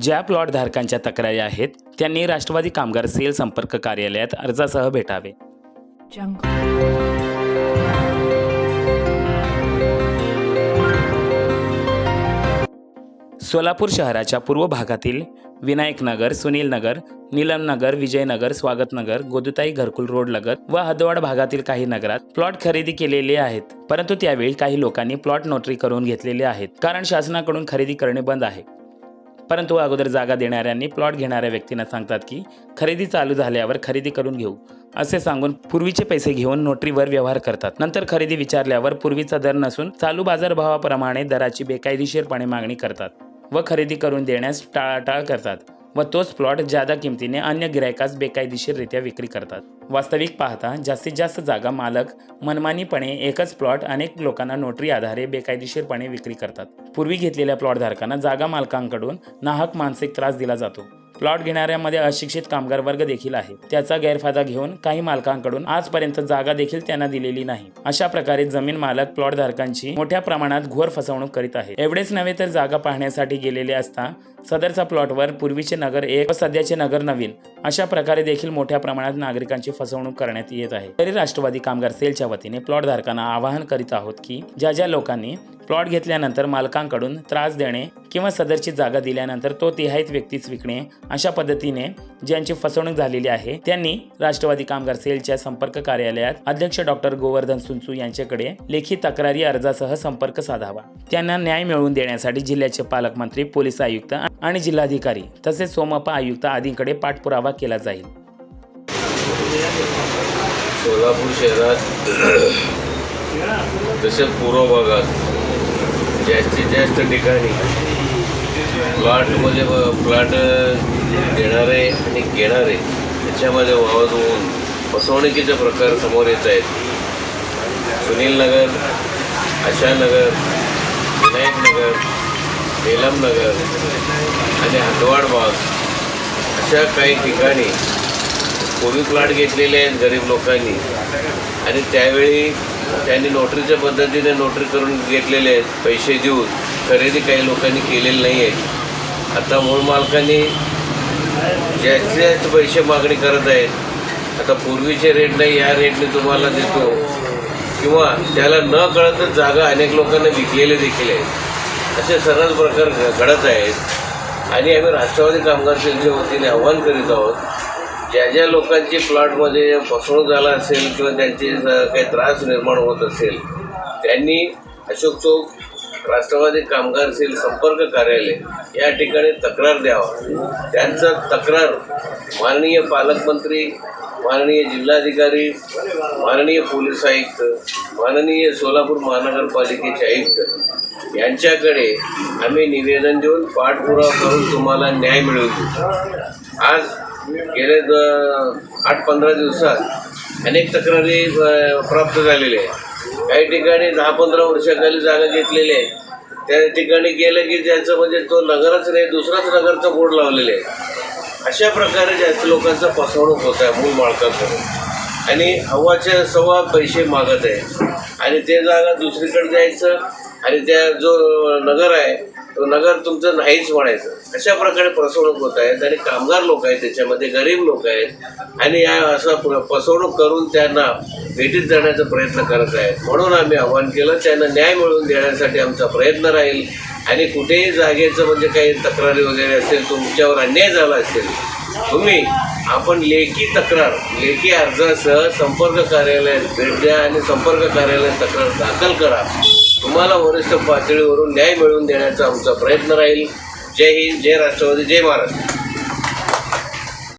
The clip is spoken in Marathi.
ज्या प्लॉटधारकांच्या तक्रारी आहेत त्यांनी राष्ट्रवादी कामगार सेल संपर्क कार्यालयात अर्जासह भेटावे. सोलापूर शहराच्या पूर्व भागातील विनायकनगर सुनीलनगर नीलमनगर नगर विजयनगर स्वागतनगर गोदुताई घरकुल रोड लगत व हदवाड भागातील काही नगरात प्लॉट खरेदी केलेले आहेत. परंतु त्यावेळी काही लोकांनी प्लॉट नोटरी करून घेतलेले आहेत कारण शासनाकडून खरेदी करणे बंद आहे. परंतु अगोदर जागा देणाऱ्यांनी प्लॉट घेणाऱ्या व्यक्तींना सांगतात की खरेदी चालू झाल्यावर खरेदी करून घेऊ. असे सांगून पूर्वीचे पैसे घेऊन नोटरीवर व्यवहार करतात. नंतर खरेदी विचारल्यावर पूर्वीचा दर नसून चालू बाजारभावाप्रमाणे दराची बेकायदेशीरपणे मागणी करतात व खरेदी करून देण्यास टाळाटाळ करतात. व तोच प्लॉट जादा किमतीने अन्य गिरायकास बेकायदेशीररित्या विक्री करतात. वास्तविक पाहता जास्तीत जास्त जागा मालक मनमानीपणे एकच प्लॉट अनेक लोकांना नोटरी आधारे बेकायदेशीरपणे विक्री करतात. पूर्वी घेतलेल्या प्लॉटधारकांना जागा मालकांकडून नाहक मानसिक त्रास दिला जातो. प्लॉट घेणाऱ्यामध्ये अशिक्षित कामगार वर्ग देखील आहे. त्याचा गैरफायदा घेऊन काही मालकांकडून आजपर्यंत जागा देखील त्यांना दिलेली नाही. अशा प्रकारे जमीन मालक प्लॉट धारकांची मोठ्या प्रमाणात घोर फसवणूक करीत आहे. एवढेच नव्हे तर जागा पाहण्यासाठी गेलेले असता सदरचा प्लॉटवर पूर्वीचे नगर एक व सध्याचे नगर नवीन अशा प्रकारे देखील मोठ्या प्रमाणात नागरिकांची फसवणूक करण्यात येत आहे. तरी राष्ट्रवादी कामगार सेलच्या वतीने प्लॉट धारकांना आवाहन करीत आहोत की ज्या ज्या लोकांनी प्लॉट घेतल्यानंतर मालकांकडून त्रास देणे किंवा सदरची जागा दिल्यानंतर तो तिहाईत व्यक्तीच विकणे अशा पद्धतीने ज्यांची फसवणूक झालेली आहे त्यांनी राष्ट्रवादी कामगार सेलच्या संपर्क कार्यालयात अध्यक्ष डॉक्टर गोवर्धन सुनसू यांच्याकडे लेखी तक्रारी अर्जासह संपर्क साधावा. त्यांना न्याय मिळवून देण्यासाठी जिल्ह्याचे पालकमंत्री पोलीस आयुक्त आणि जिल्हाधिकारी तसेच सोमप्पा आयुक्त आदींकडे पाठपुरावा केला जाईल. सोलापूर शहरात तसेच पूर्व भागात जास्तीत जास्त ठिकाणी प्लॉटमध्ये प्लॉट देणारे आणि घेणारे याच्यामध्ये वावत होऊन फसवणुकीचे प्रकार समोर येत आहेत. सुनील नगर आशानगर विनायक बेलमनगर आणि हदवाड भाग अशा काही ठिकाणी कोविड प्लॉट घेतलेले आहेत गरीब लोकांनी. आणि त्यावेळी त्यांनी नोटरीच्या पद्धतीने नोटरी करून घेतलेले आहेत पैसे देऊन. खरेदी काही लोकांनी केलेली नाही आहे आता मूळ मालकांनी जास्तीत जास्त पैसे मागणी करत आहेत आता पूर्वीचे रेट नाही या रेटने तुम्हाला देतो. किंवा त्याला न कळतच जागा अनेक लोकांना विकलेले देखील आहेत. असे सर्वच प्रकार घ- घडत आहेत. आणि आम्ही राष्ट्रवादी कामगार सेलच्या वतीने आव्हान करीत आहोत ज्या ज्या लोकांची प्लॉटमध्ये फसवणूक झाला असेल किंवा त्यांचे काही त्रास निर्माण होत असेल त्यांनी अशोक चौक राष्ट्रवादी कामगार सेल संपर्क कार्यालय या ठिकाणी तक्रार द्यावा. त्यांचं तक्रार माननीय पालकमंत्री माननीय जिल्हाधिकारी माननीय पोलीस आयुक्त माननीय सोलापूर महानगरपालिकेचे आयुक्त यांच्याकडे आम्ही निवेदन देऊन पाठपुरावा करून तुम्हाला न्याय मिळवतो आज गेले द- आठ पंधरा दिवसात अनेक तक्रारी प्राप्त झालेल्या आहेत. काही ठिकाणी दहा पंधरा वर्षाखाली जागा घेतलेली आहे त्या ठिकाणी गेलं की त्याचं म्हणजे तो नगरच नाही दुसराच नगरचा बोर्ड लावलेले आहे. अशा प्रकारे जास्त लोकांचा फसवणूक होत आहे मूळ मालकाकडून आणि हवाच्या सव्वा पैसे मागत आहे. आणि ते जागा दुसरीकडे जायचं आणि त्या जो नगर आहे तो नगर तुमचं नाहीच म्हणायचं. अशा प्रकारे फसवणूक होत आहेत आणि कामगार लोक आहेत त्याच्यामध्ये गरीब लोक आहेत आणि या असं फसवणूक करून त्यांना भेटीत जाण्याचा प्रयत्न करत आहेत. म्हणून आम्ही आव्हान केलं त्यांना न्याय मिळवून देण्यासाठी आमचा प्रयत्न राहील आणि कुठेही जागेचं म्हणजे काही तक्रारी वगैरे असेल तुमच्यावर अन्याय झाला असेल तुम्ही आपण लेखी तक्रार लेखी अर्जासह संपर्क कार्यालयात भेट द्या आणि संपर्क कार्यालयात तक्रार दाखल करा. तुम्हाला वरिष्ठ पातळीवरून न्याय मिळवून देण्याचा आमचा प्रयत्न राहील. जय हिंद जय राष्ट्रवादी जय महाराष्ट्र.